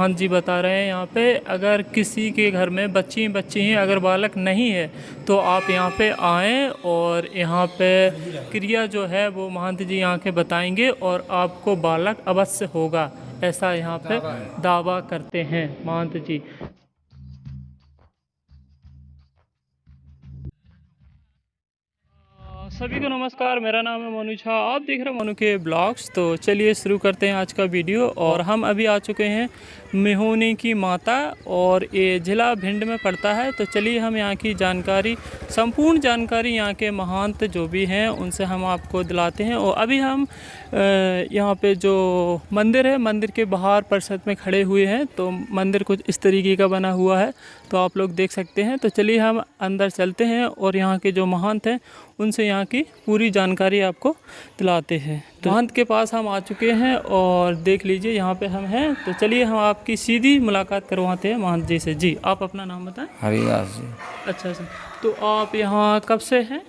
महान जी बता रहे हैं यहाँ पे अगर किसी के घर में बच्ची बच्ची हैं अगर बालक नहीं है तो आप यहाँ पे आएँ और यहाँ पे क्रिया जो है वो महंत जी यहाँ के बताएँगे और आपको बालक अवश्य होगा ऐसा यहाँ पे दावा करते हैं महंत जी। सभी को नमस्कार मेरा नाम है मनु झा आप देख रहे हैं मनु के ब्लॉग्स तो चलिए शुरू करते हैं आज का वीडियो और हम अभी आ चुके हैं मेहोनी की माता और ये ज़िला भिंड में पड़ता है। तो चलिए हम यहाँ की जानकारी, संपूर्ण जानकारी यहाँ के महंत जो भी हैं, उनसे हम आपको दिलाते हैं। और अभी हम यहाँ पे जो मंदिर है, मंदिर के बाहर परिषद में खड़े हुए हैं तो मंदिर कुछ इस तरीके का बना हुआ है तो आप लोग देख सकते हैं। तो चलिए हम अंदर चलते हैं और यहाँ के जो महंत हैं, उनसे यहाँ की पूरी जानकारी आपको दिलाते हैं। तो महंत के पास हम आ चुके हैं और देख लीजिए यहाँ पे हम हैं। तो चलिए हम आपकी सीधी मुलाकात करवाते हैं महंत जी से। जी आप अपना नाम बताएँ। हरिदास जी। अच्छा अच्छा। तो आप यहाँ कब से हैं?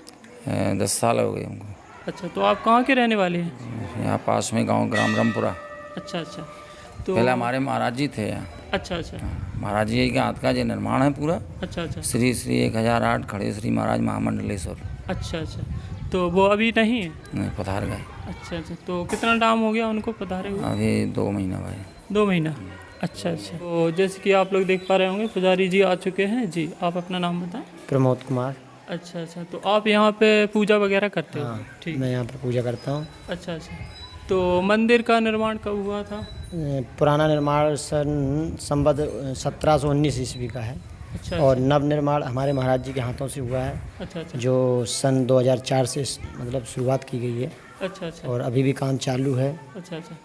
दस साल हो गए हमको। अच्छा तो आप कहाँ के रहने वाले हैं? यहाँ पास में गाँव ग्राम रामपुरा। अच्छा अच्छा। तो पहले हमारे महाराज जी थे यहाँ। अच्छा अच्छा। महाराज जी के हाथ का जो निर्माण है पूरा। अच्छा अच्छा। श्री श्री एक हज़ार आठ खड़े श्री महाराज महामंडलेश्वर। अच्छा अच्छा। तो वो अभी नहीं है? नहीं पधार गए। अच्छा अच्छा। तो कितना टाइम हो गया उनको पधारे हुए? अभी दो महीना भाई। दो महीना? अच्छा अच्छा। तो जैसे कि आप लोग देख पा रहे होंगे पुजारी जी आ चुके हैं। जी आप अपना नाम बताएँ। प्रमोद कुमार। अच्छा अच्छा। तो आप यहाँ पे पूजा वगैरह करते हो? हाँ ठीक। मैं यहाँ पर पूजा करता हूँ। अच्छा अच्छा। तो मंदिर का निर्माण कब हुआ था? पुराना निर्माण सन संबद्ध सत्रह सौ उन्नीस ईस्वी का है। अच्छा और नव निर्माण हमारे महाराज जी के हाथों से हुआ है अच्छा अच्छा। जो सन 2004 से मतलब शुरुआत की गई है। अच्छा अच्छा। और अभी भी काम चालू है। अच्छा अच्छा।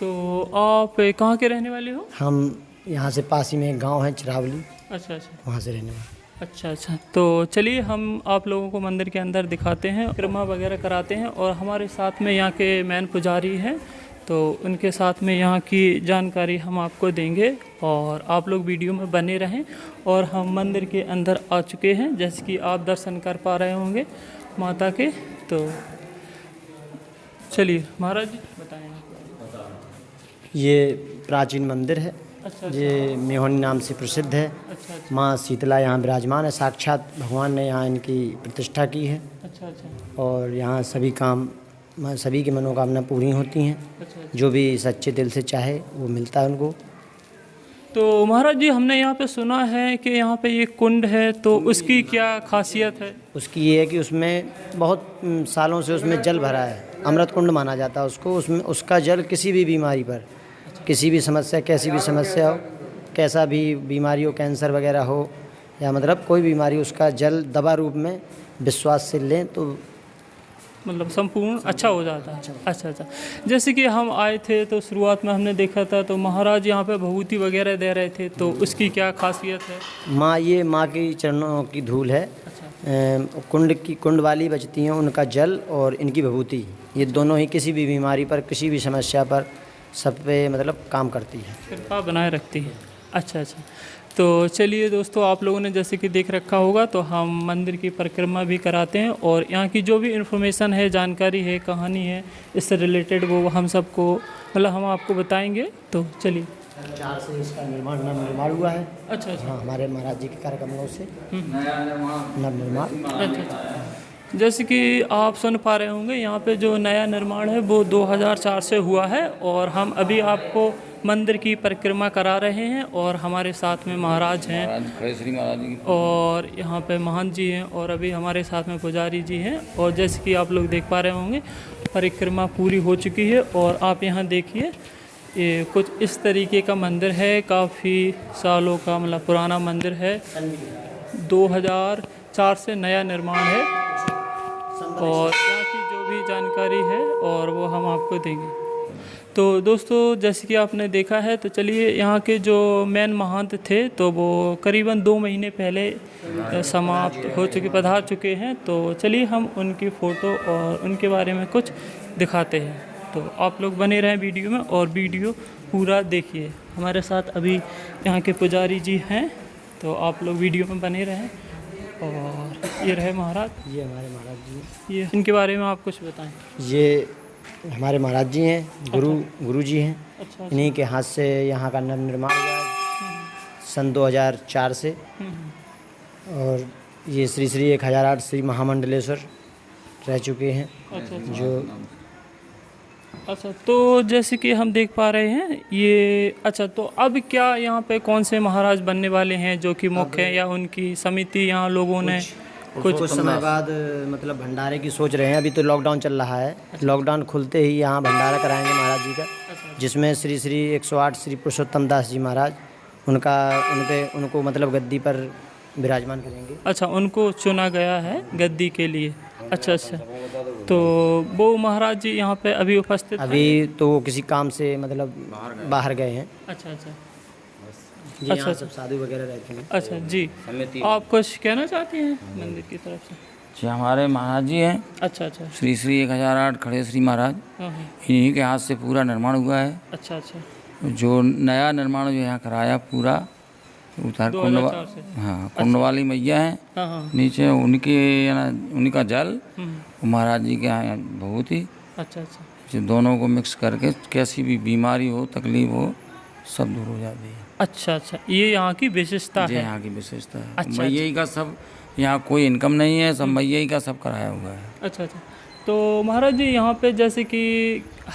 तो आप कहाँ के रहने वाले हो? हम यहाँ से पास ही में एक गाँव है चिरावली। अच्छा अच्छा। वहाँ से रहने वाले। अच्छा अच्छा। तो चलिए हम आप लोगों को मंदिर के अंदर दिखाते हैं क्रमा वगैरह कराते हैं और हमारे साथ में यहाँ के मैन पुजारी हैं। तो उनके साथ में यहाँ की जानकारी हम आपको देंगे और आप लोग वीडियो में बने रहें और हम मंदिर के अंदर आ चुके हैं जैसे कि आप दर्शन कर पा रहे होंगे माता के। तो चलिए। महाराज जी बताएँ। ये प्राचीन मंदिर है। अच्छा ये मेहोनी नाम से प्रसिद्ध है। अच्छा अच्छा। माँ शीतला यहाँ विराजमान है। साक्षात भगवान ने यहाँ इनकी प्रतिष्ठा की है। अच्छा अच्छा। और यहाँ सभी काम सभी की मनोकामना पूरी होती हैं। अच्छा अच्छा। जो भी सच्चे दिल से चाहे वो मिलता है उनको। तो महाराज जी हमने यहाँ पे सुना है कि यहाँ पे ये कुंड है तो उसकी क्या खासियत है? उसकी ये है कि उसमें बहुत सालों से उसमें जल भरा है। अमृत कुंड माना जाता है उसको उसमें उसका जल किसी भी बीमारी पर किसी भी समस्या कैसी भी समस्या हो कैसा भी बीमारी हो कैंसर वगैरह हो या मतलब कोई बीमारी उसका जल दवा रूप में विश्वास से लें तो मतलब संपूर्ण अच्छा हो जाता है। अच्छा अच्छा अच्छा। जैसे कि हम आए थे तो शुरुआत में हमने देखा था तो महाराज यहाँ पे भभूति वगैरह दे रहे थे तो उसकी क्या खासियत है? माँ ये माँ की चरणों की धूल है। अम, कुंड की, कुंड वाली बचती हैं, उनका जल और इनकी विभूति। ये दोनों ही किसी भी बीमारी पर, किसी भी समस्या पर सब पे मतलब काम करती है। कृपा बनाए रखती है। अच्छा अच्छा। तो चलिए दोस्तों, आप लोगों ने जैसे कि देख रखा होगा तो हम मंदिर की परिक्रमा भी कराते हैं और यहाँ की जो भी इन्फॉर्मेशन है, जानकारी है, कहानी है, इससे रिलेटेड वो हम सबको मतलब हम आपको बताएँगे। तो चलिए। चार से इसका निर्माण नव निर्माण हुआ है। अच्छा अच्छा। हाँ हमारे महाराज जी के कार्यक्रमों से नव निर्माण। अच्छा अच्छा जैसे कि आप सुन पा रहे होंगे यहाँ पे जो नया निर्माण है वो 2004 से हुआ है और हम अभी आपको मंदिर की परिक्रमा करा रहे हैं और हमारे साथ में महाराज हैं। और यहाँ पे महान जी हैं और अभी हमारे साथ में पुजारी जी हैं। और जैसे कि आप लोग देख पा रहे होंगे परिक्रमा पूरी हो चुकी है और आप यहाँ देखिए ये कुछ इस तरीके का मंदिर है, काफ़ी सालों का मतलब पुराना मंदिर है। 2004 से नया निर्माण है। और यहाँ की जो भी जानकारी है और वो हम आपको देंगे। तो दोस्तों, जैसे कि आपने देखा है तो चलिए यहाँ के जो मेन महंत थे तो वो करीबन दो महीने पहले समाप्त हो चुके, पधार चुके हैं। तो चलिए हम उनकी फ़ोटो और उनके बारे में कुछ दिखाते हैं। तो आप लोग बने रहें वीडियो में और वीडियो पूरा देखिए। हमारे साथ अभी यहाँ के पुजारी जी हैं तो आप लोग वीडियो में बने रहें और ये रहे महाराज। ये हमारे महाराज जी ये इनके बारे में आप कुछ बताएँ। ये हमारे महाराज जी हैं गुरु अच्छा। गुरु जी हैं। अच्छा इन्हीं के हाथ से यहाँ का नवनिर्माण हुआ सन 2004 से। हम्म, और ये श्री श्री एक हज़ार आठ श्री महामंडलेश्वर रह चुके हैं अच्छा अच्छा। जो अच्छा तो जैसे कि हम देख पा रहे हैं ये अच्छा तो अब क्या यहाँ पे कौन से महाराज बनने वाले हैं जो कि मुख्य हैं या उनकी समिति यहाँ लोगों ने कुछ कुछ समय बाद मतलब भंडारे की सोच रहे हैं। अभी तो लॉकडाउन चल रहा है। लॉकडाउन खुलते ही यहाँ भंडारा कराएँगे महाराज जी का जिसमें श्री श्री 108 श्री पुरुषोत्तम दास जी महाराज उनका उन पे उनको मतलब गद्दी पर विराजमान करेंगे। अच्छा उनको चुना गया है गद्दी के लिए। अच्छा अच्छा। तो वो महाराज जी यहाँ पे अभी उपस्थित अभी तो वो किसी काम से मतलब बाहर गए। हैं। अच्छा अच्छा। यहाँ सब साधु वगैरह रहते हैं। अच्छा जी। आप कुछ कहना चाहते हैं मंदिर की तरफ़ से? जी हमारे महाराज जी हैं। अच्छा अच्छा। श्री श्री एक हज़ार आठ खड़े श्री महाराज। हाँ हाँ। इन्हीं के हाथ से पूरा निर्माण हुआ है। अच्छा अच्छा। जो नया निर्माण जो यहाँ कराया पूरा उधर कुंड वा- 2004 से। हाँ कुंड वाली मैया हैं। हाँ हाँ नीचे उनके उनका जल हम्म, महाराज जी के यहाँ बहुत ही। अच्छा अच्छा। दोनों को मिक्स करके कैसी भी बीमारी हो तकलीफ़ हो सब दूर हो जाती है। अच्छा अच्छा। ये यहाँ की विशेषता है? यहाँ की विशेषता है। अच्छा, मैया का सब यहाँ कोई इनकम नहीं है सब मैया का सब कराया हुआ है। अच्छा अच्छा। तो महाराज जी यहाँ पे जैसे कि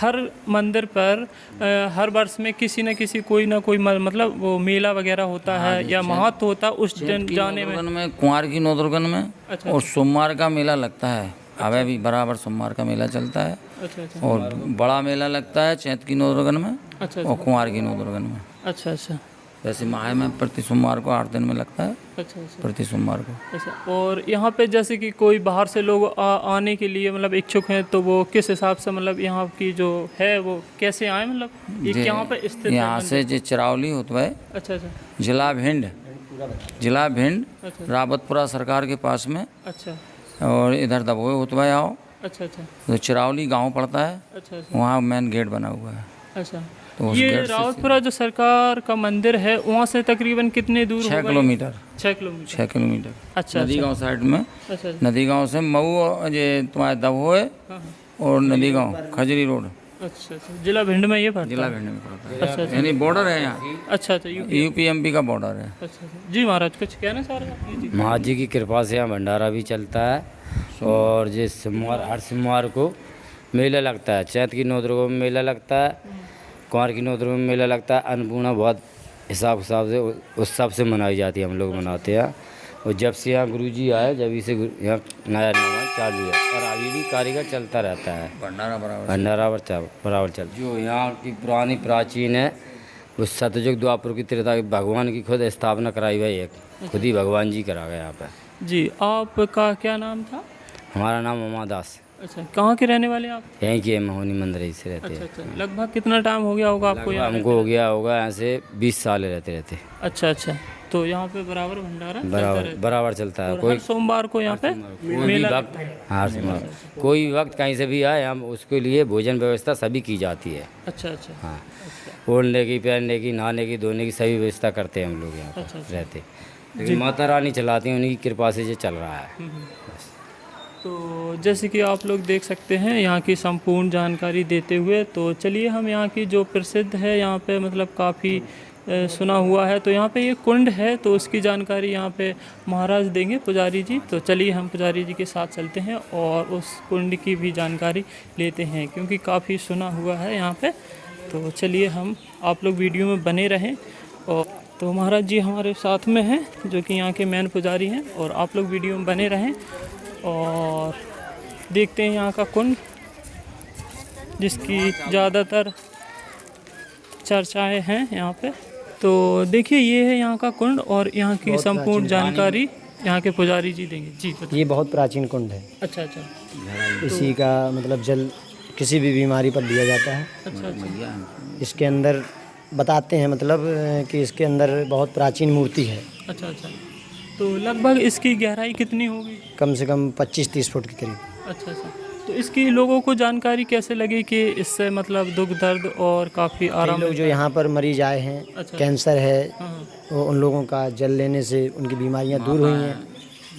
हर मंदिर पर अ, हर वर्ष में किसी न किसी कोई ना कोई मतलब वो मेला वगैरह होता है या महत्व होता है उस दिन जाने में। में कुंवार की नौदुर्गन में अच्छा और सोमवार का मेला लगता है। अवे भी बराबर सोमवार का मेला चलता है। अच्छा अच्छा। और बड़ा मेला लगता है चैत की नौदुर्गन में अच्छा और कुंवार की नौदुर्गन में। अच्छा अच्छा। वैसे माह में प्रति सोमवार को आठ दिन में लगता है। अच्छा अच्छा। प्रति सोमवार को। अच्छा और यहाँ पे जैसे कि कोई बाहर से लोग आ, आने के लिए मतलब इच्छुक हैं तो वो किस हिसाब से मतलब यहाँ की जो है वो कैसे आए मतलब? यहाँ पे स्थित यहाँ से जो चिरावली होता है अच्छा अच्छा। जिला भिंड। जिला भिंड अच्छा। रावतपुरा सरकार के पास में। अच्छा। और इधर दबोए होतवा आओ। अच्छा अच्छा। तो चिरावली गाँव पड़ता है। अच्छा अच्छा। वहाँ मेन गेट बना हुआ है। अच्छा। तो ये रावतपुरा जो सरकार का मंदिर है वहाँ से तकरीबन कितने दूर छः किलोमीटर। छः किलोमीटर। छः किलोमीटर। अच्छा नदी गाँव साइड में। अच्छा अच्छा। नदी गाँव से मऊ ये तुम्हारे दबोए हाँ, हाँ। और नदी गाँव खजरी रोड। अच्छा अच्छा। जिला भिंड में ये पड़ता जिला भिंड में पड़ता है। अच्छा अच्छा। यानी बॉर्डर है यहाँ। अच्छा अच्छा यू यूपी एमपी का बॉर्डर है। अच्छा अच्छा। जी महाराज कुछ कहना चाह रहे हैं जी जी। महाराज जी की कृपा से यहाँ भंडारा भी चलता है और जिस सोमवार हर सोमवार को मेला लगता है। चैत की नौ दुर्गा में मेला लगता है। कुंवर की नौ में मेला लगता है अन्नपूर्णा बहुत हिसाब हिसाब से उत्सव से मनाई जाती है हम लोग मनाते हैं। और जब से यहाँ गुरु जी आए जब से यहाँ नया निर्माण चालू है। और अभी भी कारीगर चलता रहता है। भंडारा बराबर भंडारा बराबर चल जो यहाँ की पुरानी प्राचीन है वो सतयुग द्वापुर की त्रेता भगवान की खुद स्थापना कराई हुई है। खुद ही भगवान जी करा गए यहाँ पर। जी आपका क्या नाम था? हमारा नाम उमा दास। अच्छा कहाँ के रहने वाले आप? यहीं के महोनी मंदिर से रहते अच्छा हैं। अच्छा लगभग कितना टाइम हो गया होगा आपको यहाँ हमको हो गया होगा ऐसे बीस साल रहते रहते। अच्छा अच्छा तो यहाँ पे बराबर भंडारा बराबर बराबर चलता है। कोई सोमवार को यहाँ पे मेला वक्त हाँ। सोमवार। कोई भी वक्त कहीं से भी आए हम उसके लिए भोजन व्यवस्था सभी की जाती है। अच्छा अच्छा। हाँ। ओढ़ने की पहनने की नहाने की धोने की सभी व्यवस्था करते हैं हम लोग यहाँ अच्छा, अच्छा। रहते। माता रानी चलाती हैं उन्हीं की कृपा से ये चल रहा है। तो जैसे कि आप लोग देख सकते हैं, यहाँ की संपूर्ण जानकारी देते हुए तो चलिए हम यहाँ की जो प्रसिद्ध है, यहाँ पे मतलब काफ़ी सुना हुआ है। तो यहाँ पे ये कुंड है तो उसकी जानकारी यहाँ पे महाराज देंगे पुजारी जी। तो चलिए हम पुजारी जी के साथ चलते हैं और उस कुंड की भी जानकारी लेते हैं, क्योंकि काफ़ी सुना हुआ है यहाँ पे। तो चलिए हम आप लोग वीडियो में बने रहें और तो महाराज जी हमारे साथ में हैं, जो कि यहाँ के मेन पुजारी हैं, और आप लोग वीडियो में बने रहें। और देखते हैं यहाँ का कुंड जिसकी ज़्यादातर चर्चाएँ हैं यहाँ पे। तो देखिए ये है यहाँ का कुंड और यहाँ की संपूर्ण जानकारी यहाँ के पुजारी जी देंगे। जी ये बहुत प्राचीन कुंड है। अच्छा अच्छा। इसी का मतलब जल किसी भी बीमारी पर दिया जाता है। अच्छा अच्छा। इसके अंदर बताते हैं मतलब कि इसके अंदर बहुत प्राचीन मूर्ति है। अच्छा अच्छा। तो लगभग इसकी गहराई कितनी होगी? कम से कम 25-30 फुट के करीब। अच्छा अच्छा। तो इसकी लोगों को जानकारी कैसे लगी कि इससे मतलब दुख दर्द और काफ़ी आराम लोग जो यहाँ पर मरीज़ आए हैं अच्छा। कैंसर है हाँ वो उन लोगों का जल लेने से उनकी बीमारियाँ दूर हुई हैं।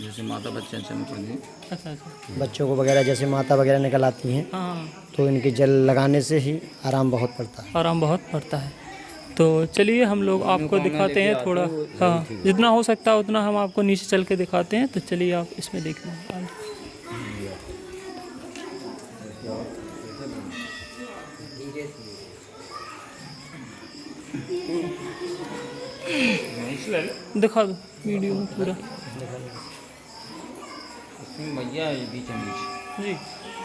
जैसे माता बच्चे अच्छा अच्छा। बच्चों को वगैरह जैसे माता वगैरह निकल आती हैं हाँ। तो इनके जल लगाने से ही आराम बहुत पड़ता है। आराम बहुत पड़ता है। तो चलिए हम लोग आपको दिखाते हैं थोड़ा हाँ जितना हो सकता है उतना हम आपको नीचे चल के दिखाते हैं तो चलिए आप इसमें देख लें दिखा दो वीडियो में पूरा। बीच जी।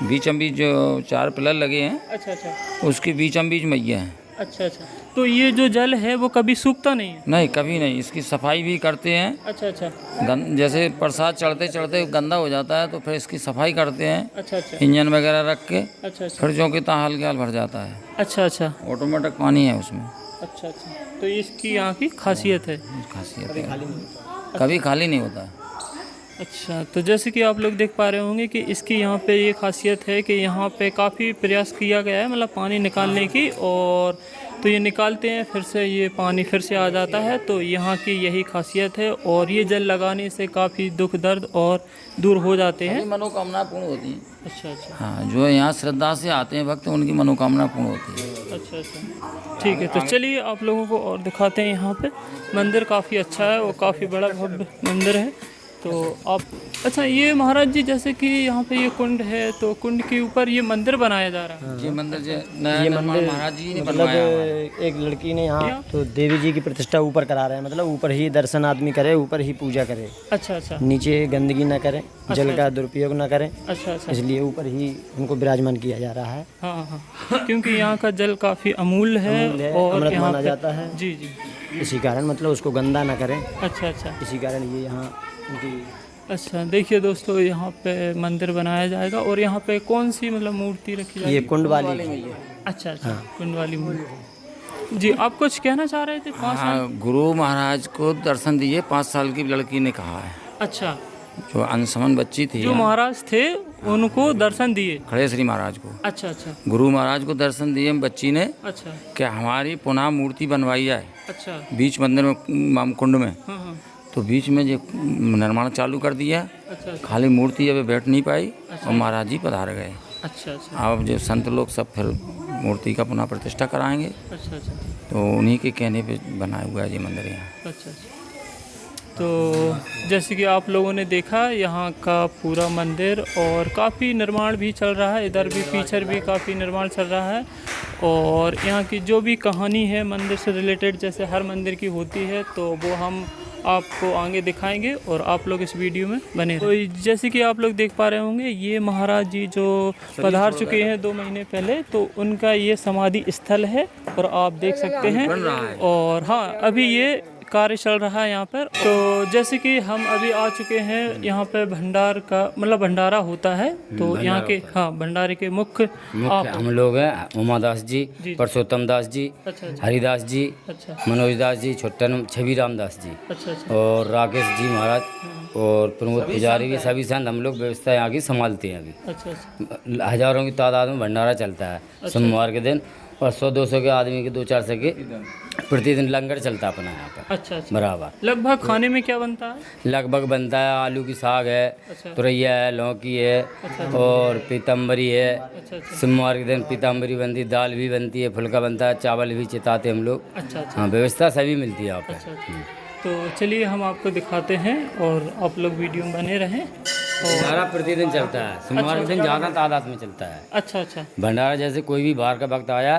बीचम बीच जो चार पिलर लगे हैं अच्छा अच्छा। उसके बीचम बीच मैया है। अच्छा अच्छा। तो ये जो जल है वो कभी सूखता नहीं है? नहीं कभी नहीं। इसकी सफ़ाई भी करते हैं। अच्छा अच्छा। गन, जैसे प्रसाद चढ़ते चढ़ते गंदा हो जाता है तो फिर इसकी सफ़ाई करते हैं। अच्छा अच्छा। इंजन वगैरह रख के अच्छा अच्छा। फिर जो कि ताल के हाल भर जाता है। अच्छा अच्छा। ऑटोमेटिक पानी है उसमें। अच्छा अच्छा। तो इसकी यहाँ की खासियत है? खासियत है। कभी खाली नहीं होता। है अच्छा तो जैसे कि आप लोग देख पा रहे होंगे कि इसकी यहाँ पे ये खासियत है कि यहाँ पे काफ़ी प्रयास किया गया है मतलब पानी निकालने की और तो ये निकालते हैं फिर से ये पानी फिर से आ जाता है। तो यहाँ की यही खासियत है और ये जल लगाने से काफ़ी दुख दर्द और दूर हो जाते हैं। मनोकामना पूर्ण होती है। अच्छा अच्छा। हाँ जो यहाँ श्रद्धा से आते हैं भक्त उनकी मनोकामना पूर्ण होती है। अच्छा अच्छा। ठीक है तो चलिए आप लोगों को और दिखाते हैं यहाँ पे। मंदिर काफ़ी अच्छा है और काफ़ी बड़ा भव्य मंदिर है। तो आप अच्छा ये महाराज जी जैसे कि यहाँ पे ये कुंड है तो कुंड के ऊपर ये मंदिर बनाया जा रहा है। ये मंदिर ये मंदिर महाराज जी ने मतलब बनवाया एक लड़की ने यहाँ तो देवी जी की प्रतिष्ठा ऊपर करा रहे हैं मतलब ऊपर ही दर्शन आदमी करे ऊपर ही पूजा करे। अच्छा अच्छा। नीचे गंदगी न करें जल का दुरुपयोग न करें अच्छा अच्छा। इसलिए ऊपर ही उनको विराजमान किया जा रहा है। हाँ हाँ क्योंकि यहाँ का जल काफ़ी अमूल्य है और अमृत माना जाता है। जी जी। इसी कारण मतलब उसको गंदा न करें। अच्छा अच्छा। इसी कारण ये यहाँ अच्छा देखिए दोस्तों यहाँ पे मंदिर बनाया जाएगा और यहाँ पे कौन सी मतलब मूर्ति रखी जाएगी? ये कुंड वाली अच्छा अच्छा हाँ। कुंड वाली मूर्ति। जी आप कुछ कहना चाह रहे थे? पाँच हाँ गुरु महाराज को दर्शन दिए पाँच साल की लड़की ने कहा है। अच्छा। जो अनसमन बच्ची थी जो महाराज थे उनको दर्शन दिए? खड़े श्री महाराज को। अच्छा अच्छा। गुरु महाराज को दर्शन दिए बच्ची ने अच्छा। क्या हमारी पुनः मूर्ति बनवाई जाए। अच्छा। बीच मंदिर में माम कुंड में। हाँ हाँ। तो बीच में जो निर्माण चालू कर दिया। अच्छा खाली मूर्ति अब बैठ नहीं पाई अच्छा। और महाराज जी पधार गए। अच्छा अच्छा। अब जो संत लोग सब फिर मूर्ति का पुनः प्रतिष्ठा कराएँगे। अच्छा अच्छा। तो उन्हीं के कहने पे बनाया हुआ है ये मंदिर यहाँ। अच्छा अच्छा। तो जैसे कि आप लोगों ने देखा यहाँ का पूरा मंदिर और काफ़ी निर्माण भी चल रहा है। इधर भी पीछे भी काफ़ी निर्माण चल रहा है। और यहाँ की जो भी कहानी है मंदिर से रिलेटेड जैसे हर मंदिर की होती है तो वो हम आपको आगे दिखाएँगे और आप लोग इस वीडियो में बने तो जैसे कि आप लोग देख पा रहे होंगे ये महाराज जी जो पधार चुके हैं। दो महीने पहले तो उनका ये समाधि स्थल है और आप देख सकते हैं। और हाँ अभी ये कार्य चल रहा है यहाँ पर। तो जैसे कि हम अभी आ चुके हैं यहाँ पे भंडार का मतलब भंडारा होता है। तो यहाँ के हाँ। भंडारे के मुख्य हम लोग हैं उमादास जी जी। परसोत्तम दास जी अच्छा अच्छा। हरिदास जी अच्छा। मनोज दास जी छोटन छवि राम दास जी। अच्छा अच्छा। और राकेश जी महाराज और प्रमोद पुजारी भी सभी संत हम लोग व्यवस्था यहाँ की संभालते हैं अभी। अच्छा अच्छा। हज़ारों की तादाद में भंडारा चलता है। सोमवार के दिन और सौ दो सौ के आदमी के दो चार सौ के प्रतिदिन लंगर चलता है अपना यहाँ पर अच्छा अच्छा। बराबर। लगभग खाने में क्या बनता है? लगभग बनता है आलू की साग है अच्छा। तुरैया है लौकी है और पीतम्बरी है। अच्छा अच्छा। सोमवार के दिन पीताम्बरी बनती है दाल भी बनती है फुल्का बनता है चावल भी चिताते हम लोग। अच्छा अच्छा। हाँ व्यवस्था सभी मिलती है यहाँ पर। अच्छा अच्छा। तो चलिए हम आपको दिखाते हैं और आप लोग वीडियो में बने रहें भंडारा प्रतिदिन चलता है। सोमवार के दिन ज़्यादा तादाद में चलता है। अच्छा अच्छा। भंडारा जैसे कोई भी बाहर का वक्त आया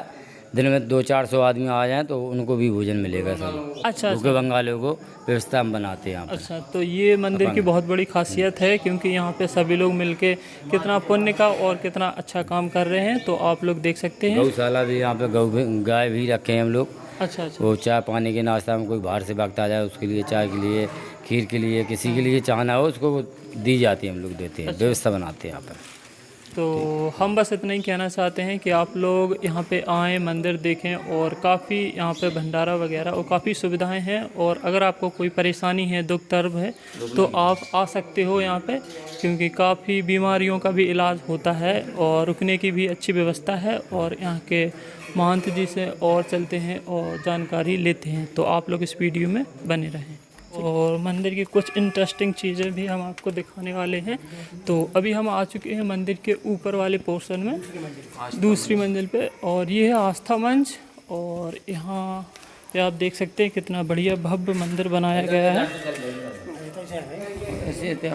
दिन में दो चार सौ आदमी आ जाए तो उनको भी भोजन मिलेगा सर अच्छा भूखे बंगालियों को व्यवस्था हम बनाते हैं यहाँ पर। अच्छा तो ये मंदिर की बहुत बड़ी खासियत है क्योंकि यहाँ पे सभी लोग मिलके कितना पुण्य का और कितना अच्छा काम कर रहे हैं तो आप लोग देख सकते हैं। गौशाला भी यहाँ पे गौ गाय भी रखे हैं हम लोग। अच्छा अच्छा। वो चाय पानी के नाश्ता में कोई बाहर से वक्त आ जाए उसके लिए चाय के लिए खीर के लिए किसी के लिए चाहना हो उसको दी जाती है हम लोग देते हैं व्यवस्था बनाते हैं यहाँ पर। तो हम बस इतना ही कहना चाहते हैं कि आप लोग यहाँ पे आएँ, मंदिर देखें और काफ़ी यहाँ पे भंडारा वगैरह और काफ़ी सुविधाएँ हैं और अगर आपको कोई परेशानी है, दुख दर्द है तो आप आ सकते हो यहाँ पे क्योंकि काफ़ी बीमारियों का भी इलाज होता है और रुकने की भी अच्छी व्यवस्था है और यहाँ के महंत जी से और चलते हैं और जानकारी लेते हैं। तो आप लोग इस वीडियो में बने रहें। और मंदिर की कुछ इंटरेस्टिंग चीज़ें भी हम आपको दिखाने वाले हैं। तो अभी हम आ चुके हैं मंदिर के ऊपर वाले पोर्शन में दूसरी मंजिल पे। और ये है आस्था मंच और यहाँ पे आप देख सकते हैं कितना बढ़िया भव्य मंदिर बनाया गया है।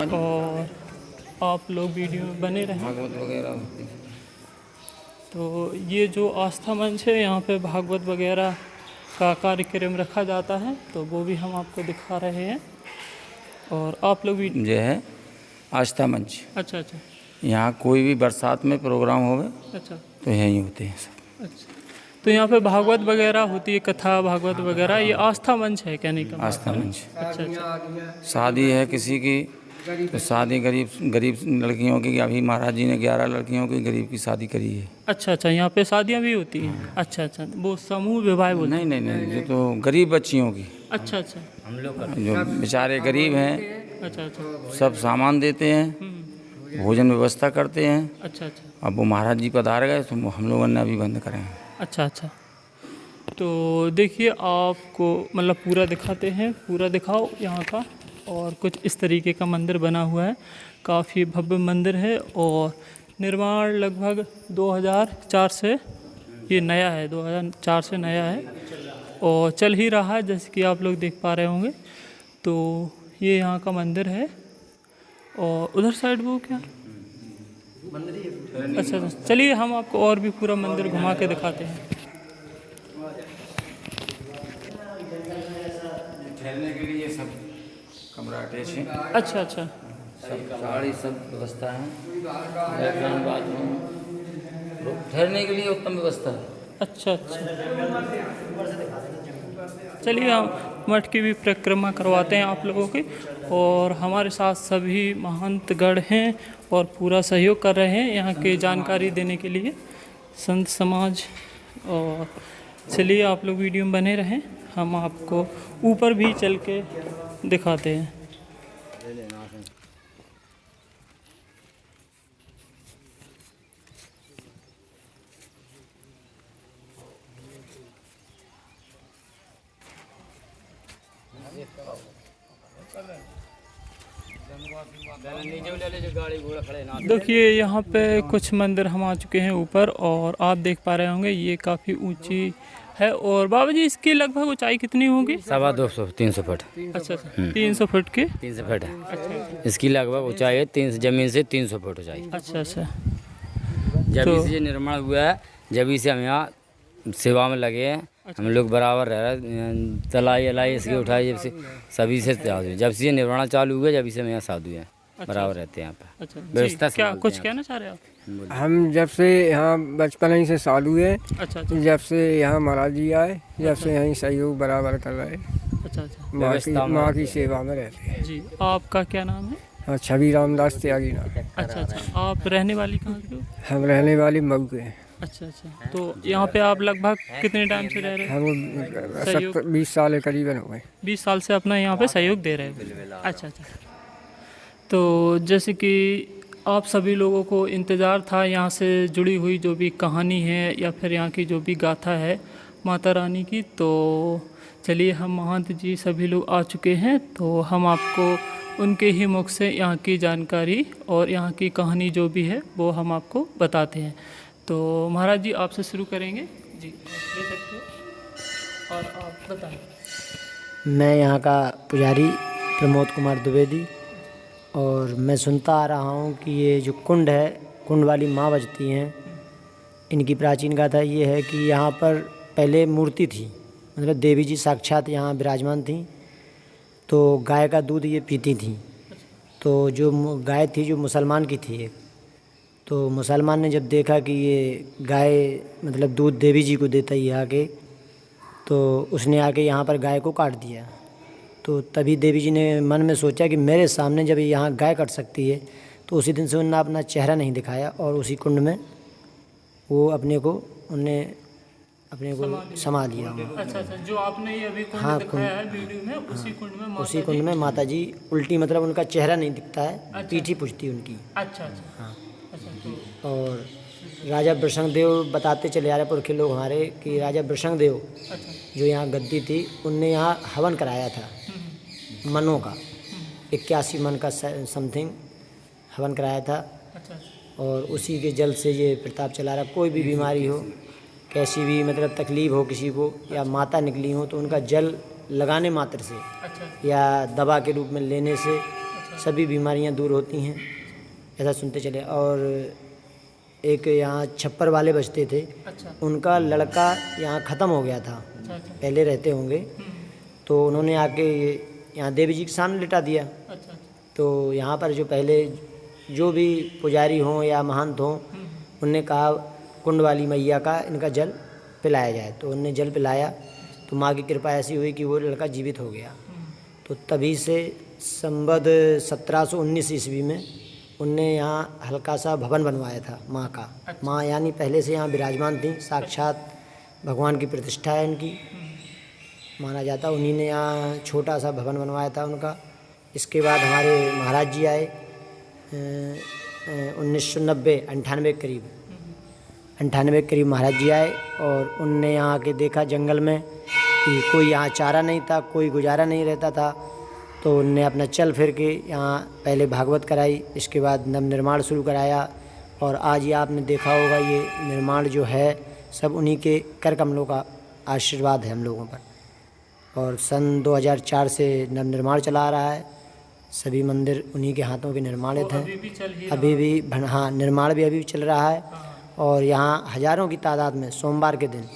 और आप लोग वीडियो में बने रहें। तो ये जो आस्था मंच है यहाँ पे भागवत वगैरह का कार्यक्रम रखा जाता है तो वो भी हम आपको दिखा रहे हैं। और आप लोग भी जो है आस्था मंच। अच्छा अच्छा। यहाँ कोई भी बरसात में प्रोग्राम होवे अच्छा। तो यहीं होते हैं सब। अच्छा। तो यहाँ पे भागवत वगैरह होती है कथा भागवत वगैरह ये आस्था मंच है कहने का। आस्था मंच। अच्छा अच्छा। शादी है किसी की तो शादी गरीब गरीब लड़कियों की अभी महाराज जी ने ग्यारह लड़कियों की गरीब की शादी करी है। अच्छा अच्छा यहाँ पे शादियाँ भी होती हैं? अच्छा अच्छा वो समूह विवाह बोलते नहीं नहीं नहीं जो तो गरीब बच्चियों की। अच्छा अच्छा। हम लोग जो बेचारे गरीब हैं अच्छा अच्छा। सब सामान देते हैं हम्म, भोजन व्यवस्था करते हैं। अच्छा अच्छा। अब वो महाराज जी पधार गए तो हम लोगों ने अभी बंद करें। अच्छा अच्छा। तो देखिए आपको मतलब पूरा दिखाते हैं पूरा दिखाओ यहाँ का। और कुछ इस तरीके का मंदिर बना हुआ है। काफ़ी भव्य मंदिर है और निर्माण लगभग 2004 से ये नया है 2004 से नया है और चल ही रहा है जैसे कि आप लोग देख पा रहे होंगे। तो ये यहाँ का मंदिर है और उधर साइड वो क्या? अच्छा अच्छा चलिए हम आपको और भी पूरा मंदिर घुमा के दिखाते हैं। के लिए सब कमरा अटैच है। अच्छा अच्छा। सब साड़ी सब व्यवस्था है। Latrine bathroom. ठहरने के लिए उत्तम व्यवस्था है। अच्छा अच्छा। चलिए हम मठ की भी परिक्रमा करवाते हैं आप लोगों की। और हमारे साथ सभी महंतगढ़ हैं और पूरा सहयोग कर रहे हैं यहाँ की जानकारी देने के लिए। संत समाज और चलिए आप लोग वीडियो में बने रहें। हम आपको ऊपर भी चल के दिखाते हैं। देखिए, यहाँ पे कुछ मंदिर हम आ चुके हैं ऊपर और आप देख पा रहे होंगे, ये काफ़ी ऊँची है और बाबा जी इसकी लगभग ऊंचाई कितनी होगी? सवा दो सौ तीन सौ फुट। अच्छा अच्छा। तीन सौ फुट की? तीन सौ फुट। है इसकी लगभग ऊंचाई है तीन ज़मीन से तीन सौ फुट ऊंचाई। अच्छा अच्छा। जब तो- से ये निर्माण हुआ है जब इसे हम यहाँ सेवा में लगे हैं हम लोग बराबर रह रहे तलाई अलाई इसकी उठाई जब से सभी से जब से ये निर्माण चालू हुआ जब इसे हम यहाँ साधु हैं। बराबर रहते हैं यहाँ पर। अच्छा व्यवस्था क्या कुछ हैं कहना चाह रहे हैं आप? हम जब से यहाँ बचपन ही से चालू है अच्छा अच्छा। जब से यहाँ महाराज जी आए जब से यहीं सहयोग बराबर कर रहे अच्छा अच्छा। माँ की माँ की सेवा में रहते हैं। जी आपका क्या नाम है? और छवि रामदास त्यागी नाम। अच्छा अच्छा। आप रहने वाली कहाँ के हम रहने वाले मऊ के। हैं अच्छा अच्छा। तो यहाँ पे आप लगभग कितने टाइम से रह रहे हो? हम बीस साल करीबन हो गए। बीस साल से अपना यहाँ पे सहयोग दे रहे हैं। अच्छा अच्छा। तो जैसे कि आप सभी लोगों को इंतज़ार था यहाँ से जुड़ी हुई जो भी कहानी है या फिर यहाँ की जो भी गाथा है माता रानी की तो चलिए हम महंत जी सभी लोग आ चुके हैं तो हम आपको उनके ही मुख से यहाँ की जानकारी और यहाँ की कहानी जो भी है वो हम आपको बताते हैं। तो महाराज जी, आपसे शुरू करेंगे। जी, ले सकते हो? और आप बताएँ। मैं यहाँ का पुजारी प्रमोद कुमार द्विवेदी और मैं सुनता आ रहा हूँ कि ये जो कुंड है, कुंड वाली माँ बजती हैं, इनकी प्राचीन गाथा ये है कि यहाँ पर पहले मूर्ति थी मतलब देवी जी साक्षात यहाँ विराजमान थी तो गाय का दूध ये पीती थी। तो जो गाय थी जो मुसलमान की थी एक तो मुसलमान ने जब देखा कि ये गाय मतलब दूध देवी जी को देता ही आके तो उसने आके यहाँ पर गाय को काट दिया। तो तभी देवी जी ने मन में सोचा कि मेरे सामने जब यहाँ गाय कट सकती है तो उसी दिन से उन्होंने अपना चेहरा नहीं दिखाया और उसी कुंड में वो अपने को उनने अपने को समा लिया। अच्छा अच्छा जो आपने ये अभी कुंड हाँ, दिखाया है वीडियो में उसी कुंड में माता उसी कुंड में माता जी उल्टी मतलब उनका चेहरा नहीं दिखता है अच्छा, पीठी पुछती उनकी। अच्छा अच्छा। हाँ। अच्छा तो और राजा देव बताते चले आ रहे पुरखे लोग हमारे कि राजा देव अच्छा। जो यहाँ गद्दी थी उनने यहाँ हवन कराया था। मनों का। इक्यासी मन का समथिंग हवन कराया था। अच्छा और उसी के जल से ये प्रताप चला रहा कोई भी बीमारी हो कैसी भी मतलब तकलीफ़ हो किसी को या माता निकली हो तो उनका जल लगाने मात्र से अच्छा। या दवा के रूप में लेने से सभी बीमारियाँ दूर होती हैं ऐसा सुनते चले। और एक यहाँ छप्पर वाले बचते थे। अच्छा। उनका लड़का यहाँ ख़त्म हो गया था। अच्छा अच्छा। पहले रहते होंगे। तो उन्होंने आके यहाँ देवी जी के सामने लिटा दिया। अच्छा तो यहाँ पर जो पहले जो भी पुजारी हों या महंत हों उनने कहा कुंड वाली मैया का इनका जल पिलाया जाए। तो उनने जल पिलाया। तो माँ की कृपा ऐसी हुई कि वो लड़का जीवित हो गया। तो तभी से संबद 1719 ईस्वी में उनने यहाँ हल्का सा भवन बनवाया था माँ का। माँ यानी पहले से यहाँ विराजमान थी साक्षात भगवान की प्रतिष्ठा है इनकी माना जाता उन्हीं ने यहाँ छोटा सा भवन बनवाया था उनका। इसके बाद हमारे महाराज जी आए उन्नीस सौ नब्बे अंठानवे के करीब। अंठानवे के करीब महाराज जी आए और उनने यहाँ आके देखा जंगल में कि कोई यहाँ चारा नहीं था कोई गुजारा नहीं रहता था। तो उनने अपना चल फिर के यहाँ पहले भागवत कराई इसके बाद नव निर्माण शुरू कराया। और आज ये आपने देखा होगा ये निर्माण जो है सब उन्हीं के कर कमलों का आशीर्वाद है हम लोगों पर। और सन 2004 से नव निर्माण चला आ रहा है। सभी मंदिर उन्हीं के हाथों के निर्माणित हैं। अभी भी चल ही अभी भी हाँ निर्माण भी अभी भी चल रहा है। और यहाँ हज़ारों की तादाद में सोमवार के दिन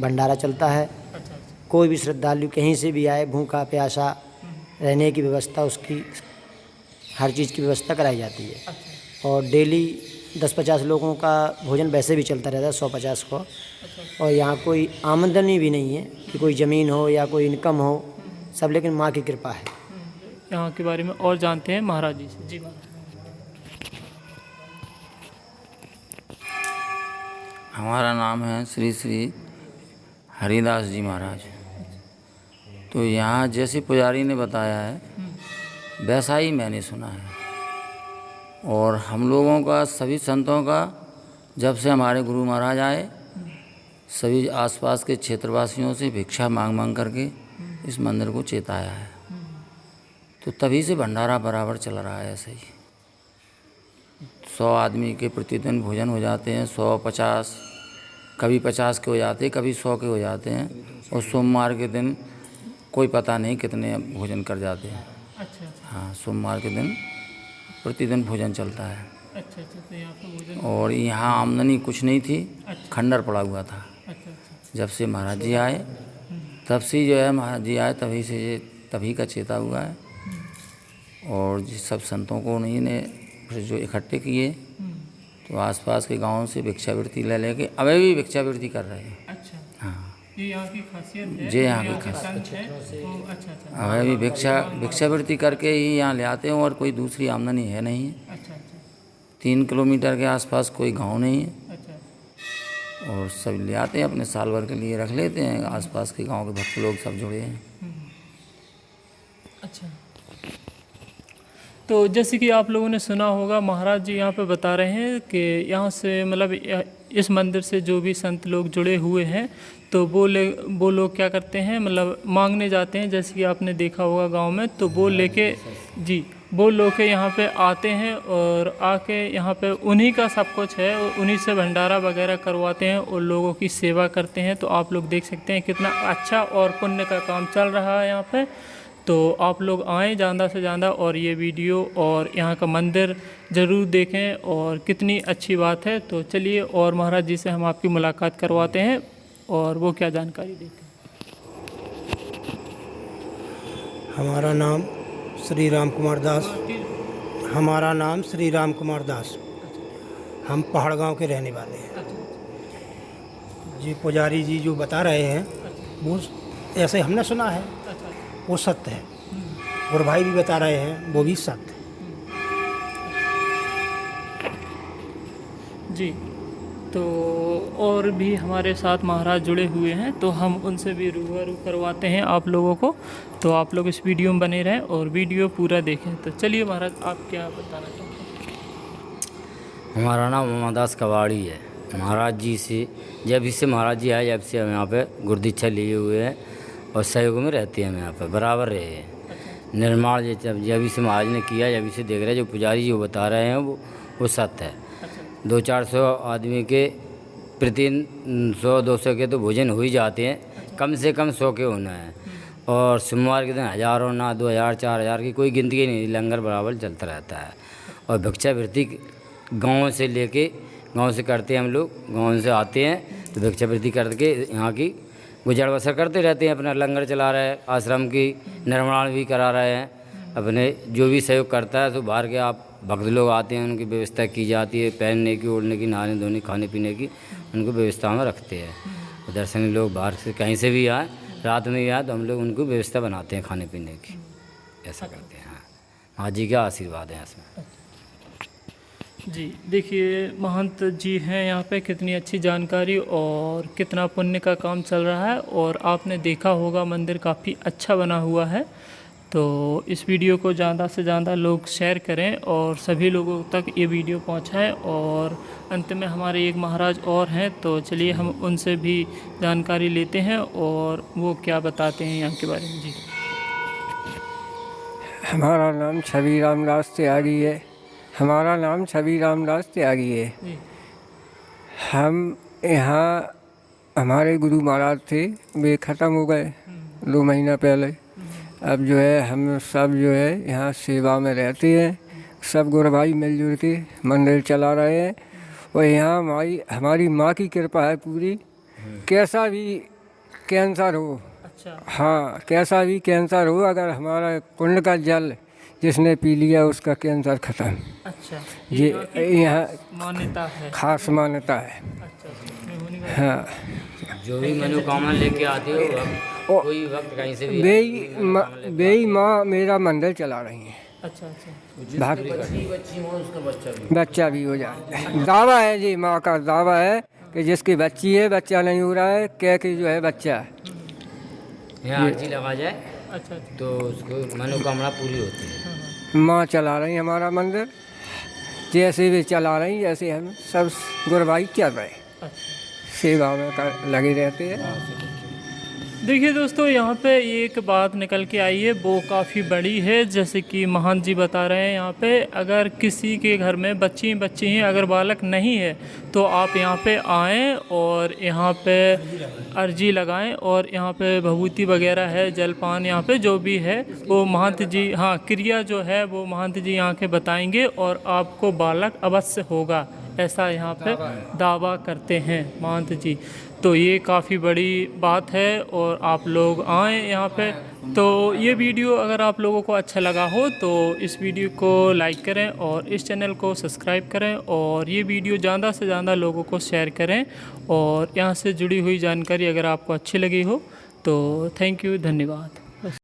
भंडारा चलता है। अच्छा अच्छा। कोई भी श्रद्धालु कहीं से भी आए भूखा प्यासा रहने की व्यवस्था उसकी हर चीज़ की व्यवस्था कराई जाती है। अच्छा। और डेली दस पचास लोगों का भोजन वैसे भी चलता रहता है सौ पचास को। अच्छा। और यहाँ कोई आमदनी भी नहीं है कि कोई ज़मीन हो या कोई इनकम हो सब लेकिन माँ की कृपा है। यहाँ के बारे में और जानते हैं महाराज जी से। जी हमारा नाम है श्री श्री हरिदास जी महाराज। तो यहाँ जैसे पुजारी ने बताया है वैसा ही मैंने सुना है। और हम लोगों का सभी संतों का जब से हमारे गुरु महाराज आए सभी आसपास के क्षेत्रवासियों से भिक्षा मांग मांग करके इस मंदिर को चेताया है। तो तभी से भंडारा बराबर चल रहा है ऐसे ही। सौ आदमी के प्रतिदिन भोजन हो जाते हैं सौ पचास कभी पचास के हो जाते हैं कभी सौ के हो जाते हैं। और सोमवार के दिन कोई पता नहीं कितने भोजन कर जाते हैं। अच्छा अच्छा। हाँ सोमवार के दिन प्रतिदिन भोजन चलता है। अच्छा अच्छा तो यहाँ भोजन और यहाँ आमदनी कुछ नहीं थी खंडर पड़ा हुआ था। अच्छा अच्छा। जब से महाराज जी आए तब से जो है महाराज जी आए तभी से तभी का चेता हुआ है। और जिस सब संतों को उन्हीं ने फिर जो इकट्ठे किए तो आसपास के गाँवों से भिक्षावृत्ति ले लेके अभी भी भिक्षावृत्ति कर रहे अच्छा हाँ। ये यहाँ की खासियत है जी, यहाँ की खासियत। तो अच्छा अच्छा। अभी भिक्षा भिक्षावृत्ति करके ही यहाँ ले आते हैं और कोई दूसरी आमदनी है नहीं है। अच्छा अच्छा। तीन किलोमीटर के आसपास कोई गाँव नहीं है। अच्छा। और सब ले आते हैं अपने साल भर के लिए रख लेते हैं आसपास के गाँव के भक्त लोग सब जुड़े हैं। अच्छा। तो जैसे कि आप लोगों ने सुना होगा महाराज जी यहाँ पे बता रहे हैं कि यहाँ से मतलब इस मंदिर से जो भी संत लोग जुड़े हुए हैं तो वो ले, वो लोग क्या करते हैं मतलब मांगने जाते हैं, जैसे कि आपने देखा होगा गाँव में तो वो लेके, जी, वो लोग के यहाँ पे आते हैं और आके यहाँ पे उन्हीं का सब कुछ है उन्हीं से भंडारा वगैरह करवाते हैं और लोगों की सेवा करते हैं। तो आप लोग देख सकते हैं कितना अच्छा और पुण्य का काम चल रहा है यहाँ पे। तो आप लोग आएँ ज़्यादा से ज़्यादा और ये वीडियो और यहाँ का मंदिर ज़रूर देखें और कितनी अच्छी बात है। तो चलिए और महाराज जी से हम आपकी मुलाकात करवाते हैं। और वो क्या जानकारी देते हैं? हमारा नाम श्री राम कुमार दास। हमारा नाम श्री राम कुमार दास। हम पहाड़ गाँव के रहने वाले हैं। जी पुजारी जी जो बता रहे हैं वो ऐसे हमने सुना है। वो सत्य है। और भाई भी बता रहे हैं वो भी सत्य है। जी। तो और भी हमारे साथ महाराज जुड़े हुए हैं तो हम उनसे भी रूबरू करवाते हैं आप लोगों को। तो आप लोग इस वीडियो में बने रहें और वीडियो पूरा देखें। तो चलिए महाराज आप क्या बताना चाहते हैं हमारा नाम उमादास कवाड़ी है। महाराज जी से जब इससे महाराज जी आए जब से हम यहाँ पे गुरदीक्षा लिए हुए हैं और सहयोग में रहते हैं हम यहाँ पे बराबर रहे हैं। निर्माण जो जब जब से महाराज ने किया जब इसे देख रहे हैं जो पुजारी जो बता रहे हैं वो वो सत्य है। दो चार सौ आदमी के प्रति सौ, दो सौ के तो भोजन हो ही जाते हैं। कम से कम सौ के होना है। और सोमवार के दिन हज़ारों ना, दो हज़ार, चार हज़ार की कोई गिनती नहीं, लंगर बराबर चलता रहता है। और भिक्षावृत्ति गाँव से लेके, गाँव से करते हैं हम लोग, गाँव से आते हैं तो भिक्षावृत्ति करके यहाँ की गुजर बसर करते रहते हैं, अपना लंगर चला रहे हैं, आश्रम की निर्माण भी करा रहे हैं, अपने जो भी सहयोग करता है तो बाहर के आप भक्त लोग आते हैं उनकी व्यवस्था की जाती है पहनने की ओढ़ने की नहाने धोने खाने पीने की उनको व्यवस्था में रखते हैं। दर्शनीय लोग बाहर से कहीं से भी आए रात में आए तो हम लोग उनको व्यवस्था बनाते हैं खाने पीने की। ऐसा करते हैं हाँ। जी का आशीर्वाद है इसमें। जी देखिए महंत जी हैं यहाँ पे कितनी अच्छी जानकारी और कितना पुण्य का काम चल रहा है और आपने देखा होगा मंदिर काफ़ी अच्छा बना हुआ है। तो इस वीडियो को ज़्यादा से ज़्यादा लोग शेयर करें और सभी लोगों तक ये वीडियो पहुँचाएँ और अंत में हमारे एक महाराज और हैं तो चलिए हम उनसे भी जानकारी लेते हैं और वो क्या बताते हैं यहाँ के बारे में। जी। हमारा नाम छवि रामदास त्यागी है। हमारा नाम छवि रामदास त्यागी है। हम यहाँ हमारे गुरु महाराज थे वे ख़त्म हो गए दो महीना पहले। अब जो है हम सब जो है यहाँ सेवा में रहते हैं। सब गुरु भाई मिलजुल के मंदिर चला रहे हैं। और यहाँ हमारी हमारी माँ की कृपा है पूरी। कैसा भी कैंसर हो अच्छा। हाँ कैसा भी कैंसर हो अगर हमारा कुंड का जल जिसने पी लिया उसका कैंसर खत्म। अच्छा। ये यहाँ मान्यता है। खास मान्यता है। अच्छा। हाँ। जो भी मनोकामना लेके आते हो वक्त- कोई वक्त कहीं से भी बेई माँ बेई माँ मेरा मंदिर चला रही है। अच्छा अच्छा। भक्त बच्चा भी हो। जाए। दावा है जी माँ का दावा है कि जिसकी बच्ची है बच्चा नहीं हो रहा है कह के जो है बच्चा है। यहाँ अर्जी लगा जाए अच्छा अच्छा। तो उसको मनोकामना पूरी होती है। माँ चला रही हमारा मंदिर। जैसे भी चला रही जैसे हम सब गुरबाई चल रहे अच्छा। सेवा में लगे रहते हैं। देखिए दोस्तों, यहाँ पे एक बात निकल के आई है, वो काफ़ी बड़ी है। जैसे कि महंत जी बता रहे हैं यहाँ पे, अगर किसी के घर में बच्ची बच्ची हैं, अगर बालक नहीं है तो आप यहाँ पे आएँ और यहाँ पे अर्जी लगाएँ और यहाँ पे भभूति वगैरह है, जलपान यहाँ पे जो भी है, वो महंत जी हाँ क्रिया जो है, वो महंत जी यहाँ के बताएँगे और आपको बालक अवश्य होगा। ऐसा यहाँ पे दावा करते हैं महंत जी। तो ये काफ़ी बड़ी बात है और आप लोग आएँ यहाँ पे। तो ये वीडियो अगर आप लोगों को अच्छा लगा हो तो इस वीडियो को लाइक करें और इस चैनल को सब्सक्राइब करें और ये वीडियो ज़्यादा से ज़्यादा लोगों को शेयर करें और यहाँ से जुड़ी हुई जानकारी अगर आपको अच्छी लगी हो तो थैंक यू, धन्यवाद।